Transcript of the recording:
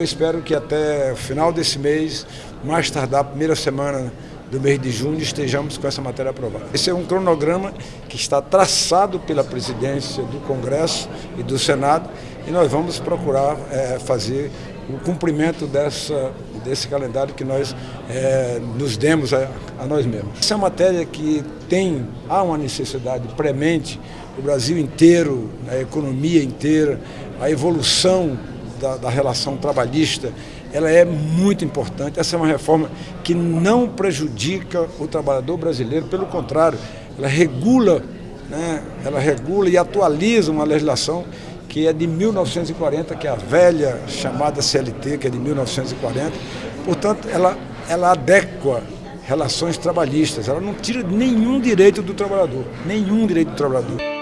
Eu espero que até o final desse mês, mais tardar, primeira semana do mês de junho, estejamos com essa matéria aprovada. Esse é um cronograma que está traçado pela presidência do Congresso e do Senado e nós vamos procurar é, fazer o cumprimento dessa, desse calendário que nós é, nos demos a, a, nós mesmos. Essa é uma matéria que tem, há uma necessidade premente, o Brasil inteiro, a economia inteira, a evolução da, da, relação trabalhista, ela é muito importante. Essa é uma reforma que não prejudica o trabalhador brasileiro, pelo contrário, ela regula, né, ela regula e atualiza uma legislação que é de 1940, que é a velha chamada CLT, que é de 1940. Portanto, ela, ela adequa relações trabalhistas, ela não tira nenhum direito do trabalhador, nenhum direito do trabalhador.